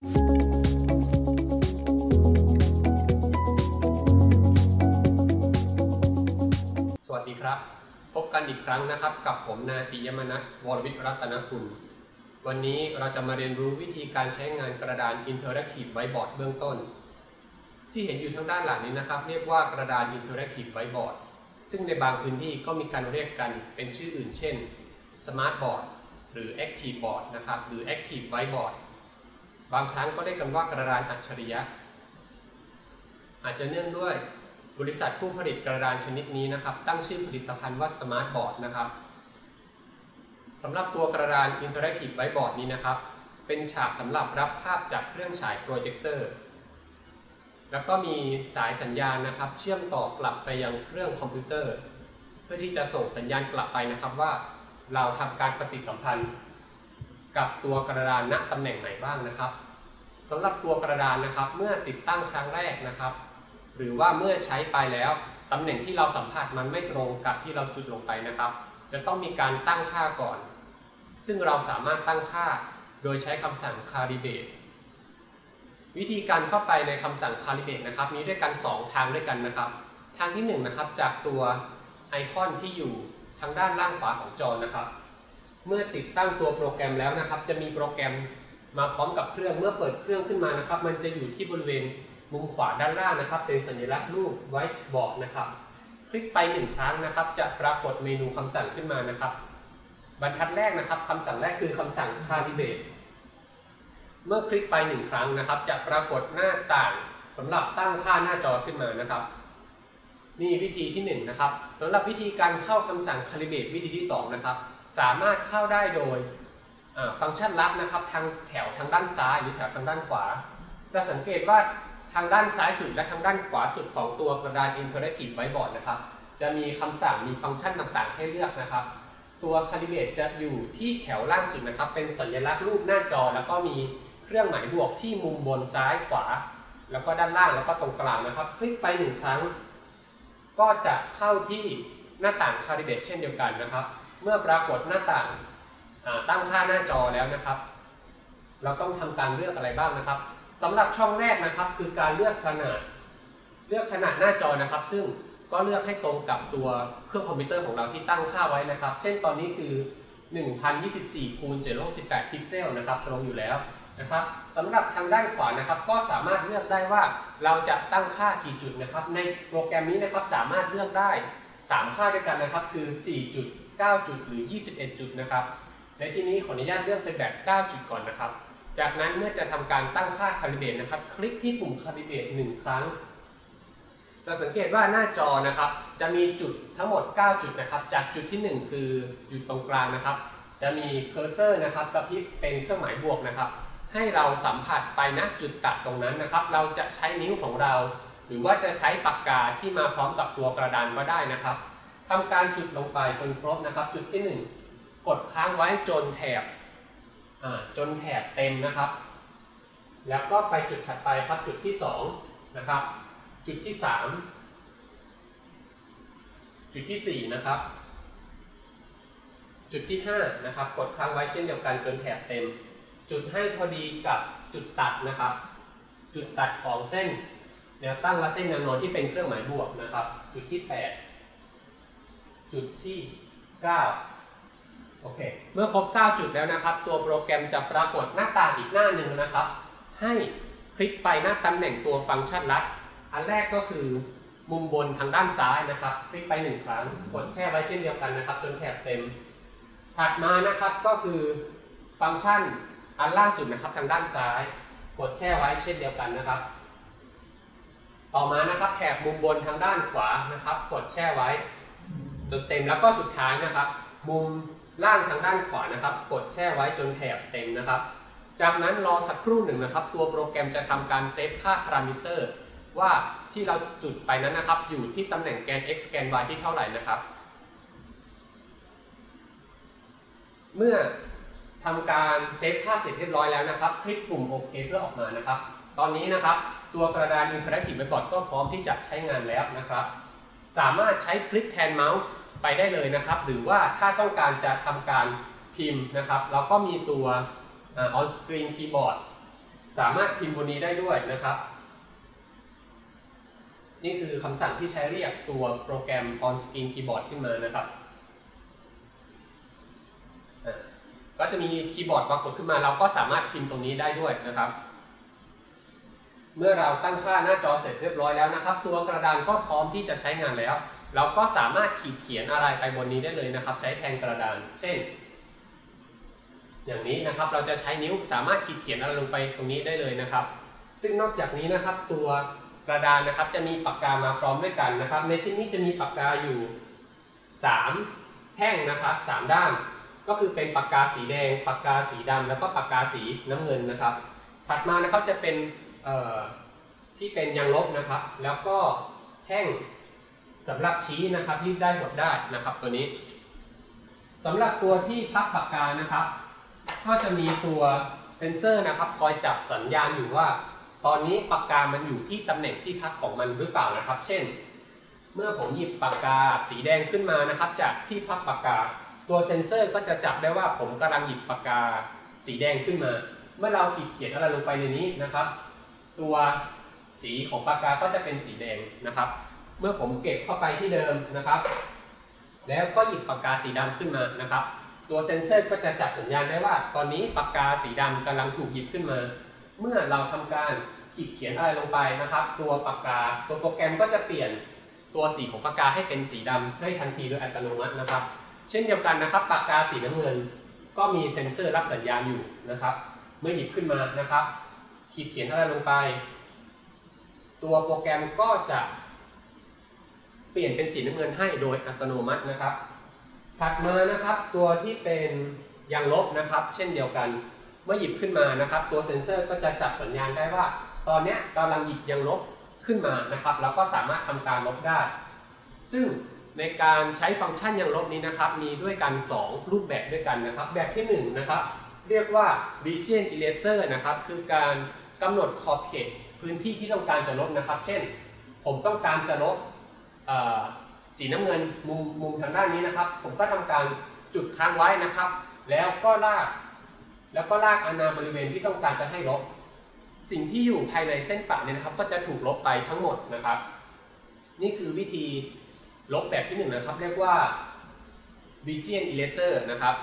สวัสดีครับ พบกันอีกครั้งนะครับ กับผมนายปิยมนัทวรวิทรัตนคุณวันนี้เราจะมาเรียนรู้วิธีการใช้งานกระดาน Interactive Whiteboard เบื้องต้น ที่เห็นอยู่ทางด้านหลังนี้นะครับ เรียกว่ากระดาน Interactive Whiteboard ซึ่งในบางพื้นที่ก็มีการเรียกกันเป็นชื่ออื่น เช่นSmart Board หรือ Active Board นะครับ หรือ Active Whiteboard บางครั้งก็เรียกกันว่ากระดานอัจฉริยะ อาจจะเนื่องด้วยบริษัทผู้ผลิตกระดานชนิดนี้นะครับ ตั้งชื่อผลิตภัณฑ์ว่า Smart Board นะครับสำหรับตัวกระดาน Interactive Whiteboard นี้นะครับ เป็นฉากสำหรับรับภาพจากเครื่องฉายโปรเจคเตอร์แล้วก็มีสายสัญญาณนะครับ เชื่อมต่อกลับไปยังเครื่องคอมพิวเตอร์ เพื่อที่จะส่งสัญญาณกลับไปนะครับว่า เราทำการปฏิสัมพันธ์กับตัวกระดานณตำแหน่งไหนบ้างนะครับ สำหรับตัวกระดานนะครับ เมื่อติดตั้งครั้งแรกนะครับ หรือว่าเมื่อใช้ไปแล้วตำแหน่งที่เราสัมผัสมันไม่ตรงกับที่เราจุดลงไปนะครับ จะต้องมีการตั้งค่าก่อน ซึ่งเราสามารถตั้งค่าโดยใช้คำสั่ง calibrate วิธีการเข้าไปในคำสั่ง calibrate นะครับ มีด้วยกัน 2 ทางด้วยกันนะครับ ทางที่1นะครับจากตัวไอคอนที่อยู่ทางด้านล่างขวาของจอนะครับ เมื่อติดตั้งตัวโปรแกรมแล้วนะครับ จะมีโปรแกรม มาพร้อมกับเครื่องเมื่อเปิดเครื่องขึ้นมานะครับ มันจะอยู่ที่บริเวณมุมขวาด้านล่างนะครับ เป็นสัญลักษณ์รูป whiteboard นะครับ คลิกไปหนึ่งครั้งนะครับ จะปรากฏเมนูคำสั่งขึ้นมานะครับ บรรทัดแรกนะครับคำสั่งแรกคือคำสั่ง calibrate เมื่อคลิกไปหนึ่งครั้งนะครับ จะปรากฏหน้าต่างสำหรับตั้งค่าหน้าจอขึ้นมานะครับนี่วิธีที่1นงนะครับสำหรับวิธีการเข้าคำสั่ง calibrate วิธีที่ 2 นะครับ สามารถเข้าได้โดย ฟังก์ชันลับนะครับทางแถวทางด้านซ้ายหรือแถวทางด้านขวา จะสังเกตว่าทางด้านซ้ายสุดและทางด้านขวาสุดของตัวกระดาน Interactive Whiteboard นะครับ จะมีคำสั่งมีฟังก์ชันต่างๆ ให้เลือกนะครับ ตัว Calibrate จะอยู่ที่แถวล่างสุดนะครับ เป็นสัญลักษณ์รูปหน้าจอ แล้วก็มีเครื่องหมายบวกที่มุมบนซ้ายขวา แล้วก็ด้านล่างแล้วก็ตรงกลางนะครับ คลิกไปหนึ่งครั้ง ก็จะเข้าที่หน้าต่าง Calibrate เช่นเดียวกันนะครับ เมื่อปรากฏหน้าต่าง ตั้งค่าหน้าจอแล้วนะครับ เราต้องทำการเลือกอะไรบ้างนะครับสำหรับช่องแรกนะครับ คือการเลือกขนาด เลือกขนาดหน้าจอนะครับ ซึ่งก็เลือกให้ตรงกับตัวเครื่องคอมพิวเตอร์ของเราที่ตั้งค่าไว้นะครับ เช่นตอนนี้คือ 1024คูณ768พิกเซลนะครับ ตรงอยู่แล้วนะครับสำหรับทางด้านขวานะครับ ก็สามารถเลือกได้ว่าเราจะตั้งค่ากี่จุดนะครับ ในโปรแกรมนี้นะครับสามารถเลือกได้ 3 ค่าด้วยกันนะครับ คือ 4 จุด 9 จุด หรือ 21 จุดนะครับ ในที่นี้ขออนุญาตเลือกเป็นแบบ 9 จุดก่อนนะครับ จากนั้นเมื่อจะทำการตั้งค่าคาลิเบตนะครับ คลิกที่ปุ่มคาลิเบต1ครั้ง จะสังเกตว่าหน้าจอนะครับ จะมีจุดทั้งหมด 9 จุดนะครับ จากจุดที่ 1 คือจุดตรงกลางนะครับ จะมีเคอร์เซอร์นะครับกระพริบเป็นเครื่องหมายบวกนะครับ ให้เราสัมผัสไปณจุดตัดตรงนั้นนะครับ เราจะใช้นิ้วของเรา หรือว่าจะใช้ปากกาที่มาพร้อมกับตัวกระดานก็ได้นะครับทำการจุดลงไปจนครบนะครับ จุดที่ 1 ดค้างไว้จนแถบจนแถบเต็มนะครับ แล้วก็ไปจุดถัดไปครับจุดที่2นะครับ จุดที่ 3 จุดที่ 4 นะครับ จุดที่5นะครับ กดค้างไว้เช่นเดียวกันจนแถบเต็ม จุดให้พอดีกับจุดตัดนะครับ จุดตัดของเส้นแนวตั้งและเส้นแนวนอนที่เป็นเครื่องหมายบวกนะครับ จุดที่ 8 จุดที่ 9 โอเค เมื่อครบ 9 จุดแล้วนะครับ ตัวโปรแกรมจะปรากฏหน้าต่างอีกหน้าหนึ่งนะครับ ให้คลิกไปหน้าตำแหน่งตัวฟังก์ชันลัด อันแรกก็คือมุมบนทางด้านซ้ายนะครับ คลิกไป1ครั้ง กดแช่ไว้เช่นเดียวกันนะครับ จนแถบเต็ม ถัดมานะครับก็คือฟังก์ชันอันล่าสุดนะครับทางด้านซ้าย กดแช่ไว้เช่นเดียวกันนะครับ ต่อมานะครับแถบมุมบนทางด้านขวานะครับ กดแช่ไว้จนเต็มแล้วก็สุดท้ายนะครับ มุม ล่างทางด้านขวานะครับ กดแช่ไว้จนแถบเต็มนะครับ จากนั้นรอสักครู่หนึ่งนะครับ ตัวโปรแกรมจะทำการเซฟค่าพารามิเตอร์ว่าที่เราจุดไปนั้นนะครับ อยู่ที่ตำแหน่งแกน x แกน y ที่เท่าไหร่นะครับ เมื่อทำการเซฟค่าเสร็จเรียบร้อยแล้วนะครับ คลิกปุ่มโอเคเพื่อออกมานะครับ ตอนนี้นะครับ ตัวกระดาน Interactive Whiteboard ก็พร้อมที่จะใช้งานแล้วนะครับ สามารถใช้คลิกแทนเมาส์ ไปได้เลยนะครับ หรือว่าถ้าต้องการจะทำการพิมพ์นะครับเราก็มีตัว on screen keyboard สามารถพิมพ์บนนี้ได้ด้วยนะครับ นี่คือคำสั่งที่ใช้เรียกตัวโปรแกรม on screen keyboard ขึ้นมานะครับก็จะมีคีย์บอร์ดปรากฏขึ้นมา เราก็สามารถพิมพ์ตรงนี้ได้ด้วยนะครับ เมื่อเราตั้งค่าหน้าจอเสร็จเรียบร้อยแล้วนะครับ ตัวกระดานก็พร้อมที่จะใช้งานแล้ว เราก็สามารถขีดเขียนอะไรไปบนนี้ได้เลยนะครับ ใช้แทนกระดาน เช่น อย่างนี้นะครับเราจะใช้นิ้วสามารถขีดเขียนอะไรลงไปตรงนี้ได้เลยนะครับ ซึ่งนอกจากนี้นะครับ ตัวกระดานนะครับจะมีปากกามาพร้อมด้วยกันนะครับ ในที่นี้จะมีปากกาอยู่ 3 แท่งนะครับ 3 ด้าน ก็คือเป็นปากกาสีแดง ปากกาสีดำแล้วก็ปากกาสีน้ำเงินนะครับ ถัดมานะครับจะเป็น ที่เป็นยางลบนะครับ แล้วก็แท่งสำหรับชี้นะครับยืดได้หดได้นะครับตัวนี้สำหรับตัวที่พับปากกานะครับ ก็จะมีตัวเซ็นเซอร์นะครับ คอยจับสัญญาณอยู่ว่า ตอนนี้ปากกามันอยู่ที่ตำแหน่งที่พับของมันหรือเปล่านะครับ เช่น เมื่อผมหยิบปากกาสีแดงขึ้นมานะครับ จากที่พับปากกา ตัวเซ็นเซอร์ก็จะจับได้ว่าผมกำลังหยิบปากกาสีแดงขึ้นมา เมื่อเราขีดเขียนอะไรลงไปในนี้นะครับ ตัวสีของปากกาก็จะเป็นสีแดงนะครับ เมื่อผมเก็บเข้าไปที่เดิมนะครับ แล้วก็หยิบปากกาสีดำขึ้นมานะครับ ตัวเซ็นเซอร์ก็จะจับสัญญาณได้ว่า ตอนนี้ปากกาสีดำกำลังถูกหยิบขึ้นมา เมื่อเราทำการขีดเขียนอะไรลงไปนะครับ ตัวปากกาตัวโปรแกรมก็จะเปลี่ยนตัวสีของปากกาให้เป็นสีดำให้ทันทีโดยอัตโนมัตินะครับ เช่นเดียวกันนะครับ ปากกาสีน้ำเงิน ก็มีเซ็นเซอร์รับสัญญาณอยู่นะครับ เมื่อหยิบขึ้นมานะครับ ขีดเขียนอะไรลงไป ตัวโปรแกรมก็จะเปลี่ยนเป็นสีน้ำเงินให้โดยอัตโนมัตินะครับ ถัดมานะครับตัวที่เป็นยางลบนะครับ เช่นเดียวกันเมื่อหยิบขึ้นมานะครับ ตัวเซ็นเซอร์ก็จะจับสัญญาณได้ว่า ตอนเนี้ยกำลังหยิบยางลบขึ้นมานะครับ แล้วก็สามารถทำการลบได้ ซึ่งในการใช้ฟังก์ชันยางลบนี้นะครับ มีด้วยกัน 2 รูปแบบด้วยกันนะครับ แบบที่1นะครับ เรียกว่า Vision Eraser นะครับ คือการ กำหนดขอบเขตพื้นที่ที่ต้องการจะลบนะครับ เช่น ผมต้องการจะลบสีน้ำเงินมุมมุมทางด้านนี้นะครับ ผมก็ทำการจุดค้างไว้นะครับ แล้วก็ลากแล้วก็ลากอาณาบริเวณที่ต้องการจะให้ลบ สิ่งที่อยู่ภายในเส้นปะเนี่ยนะครับ ก็จะถูกลบไปทั้งหมดนะครับ นี่คือวิธีลบแบบที่หนึ่งนะครับ เรียกว่า Vision Eraser นะครับ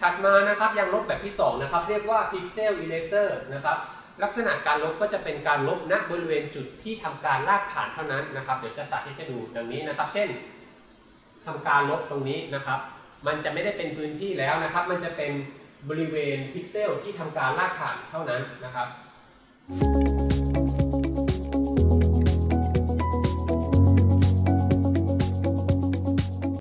ถัดมานะครับยังลบแบบที่สองนะครับ เรียกว่า Pixel Eraser นะครับ ลักษณะการลบก็จะเป็นการลบณบริเวณจุดที่ทำการลากผ่านเท่านั้นนะครับ เดี๋ยวจะสาธิตให้ดูดังนี้นะครับ เช่นทำการลบตรงนี้นะครับ มันจะไม่ได้เป็นพื้นที่แล้วนะครับ มันจะเป็นบริเวณพิกเซลที่ทำการลากผ่านเท่านั้นนะครับ